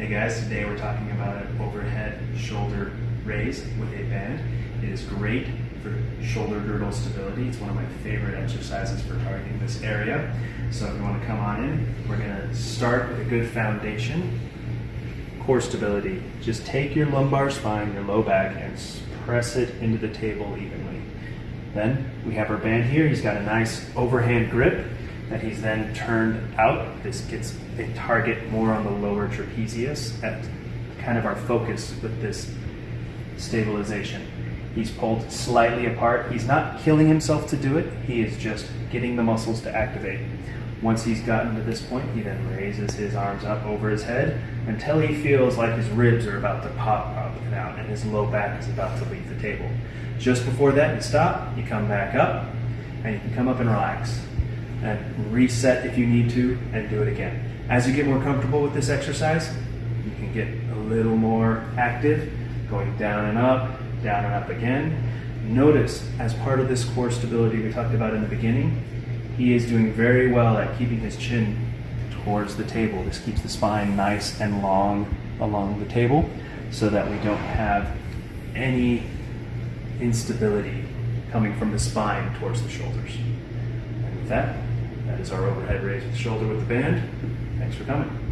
Hey guys, today we're talking about an overhead shoulder raise with a band. It is great for shoulder girdle stability. It's one of my favorite exercises for targeting this area. So if you want to come on in, we're going to start with a good foundation. Core stability. Just take your lumbar spine, your low back, and press it into the table evenly. Then we have our band here. He's got a nice overhand grip that he's then turned out. This gets a target more on the lower trapezius at kind of our focus with this stabilization. He's pulled slightly apart. He's not killing himself to do it. He is just getting the muscles to activate. Once he's gotten to this point, he then raises his arms up over his head until he feels like his ribs are about to pop up and out and his low back is about to leave the table. Just before that, you stop, you come back up, and you can come up and relax and reset if you need to and do it again. As you get more comfortable with this exercise, you can get a little more active, going down and up, down and up again. Notice, as part of this core stability we talked about in the beginning, he is doing very well at keeping his chin towards the table. This keeps the spine nice and long along the table so that we don't have any instability coming from the spine towards the shoulders. And with that, that is our overhead raise with the shoulder with the band. Thanks for coming.